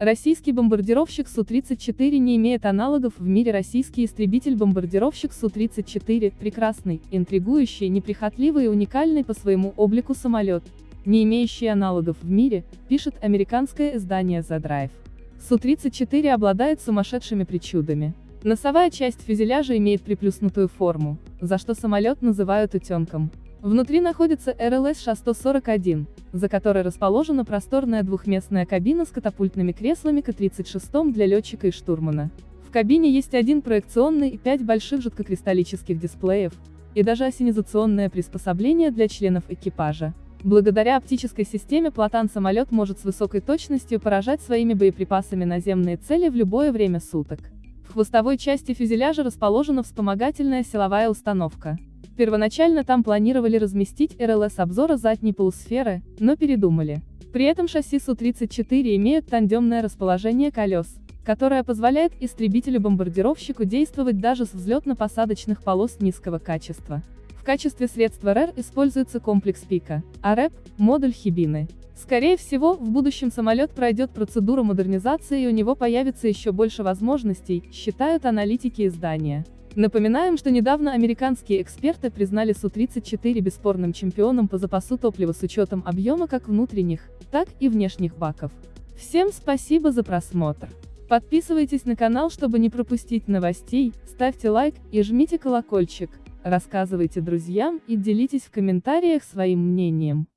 Российский бомбардировщик Су-34 не имеет аналогов в мире российский истребитель-бомбардировщик Су-34, прекрасный, интригующий, неприхотливый и уникальный по своему облику самолет, не имеющий аналогов в мире, пишет американское издание The Drive. Су-34 обладает сумасшедшими причудами. Носовая часть фюзеляжа имеет приплюснутую форму, за что самолет называют утенком. Внутри находится РЛС-641, за которой расположена просторная двухместная кабина с катапультными креслами К-36 для летчика и штурмана. В кабине есть один проекционный и пять больших жидкокристаллических дисплеев, и даже осенизационное приспособление для членов экипажа. Благодаря оптической системе Платан-самолет может с высокой точностью поражать своими боеприпасами наземные цели в любое время суток. В хвостовой части фюзеляжа расположена вспомогательная силовая установка. Первоначально там планировали разместить РЛС обзора задней полусферы, но передумали. При этом шасси Су-34 имеют тандемное расположение колес, которое позволяет истребителю-бомбардировщику действовать даже с взлетно-посадочных полос низкого качества. В качестве средства РЭР используется комплекс ПИКа, а РЭП – модуль Хибины. Скорее всего, в будущем самолет пройдет процедуру модернизации и у него появится еще больше возможностей, считают аналитики издания. Напоминаем, что недавно американские эксперты признали Су-34 бесспорным чемпионом по запасу топлива с учетом объема как внутренних, так и внешних баков. Всем спасибо за просмотр. Подписывайтесь на канал, чтобы не пропустить новостей, ставьте лайк и жмите колокольчик, рассказывайте друзьям и делитесь в комментариях своим мнением.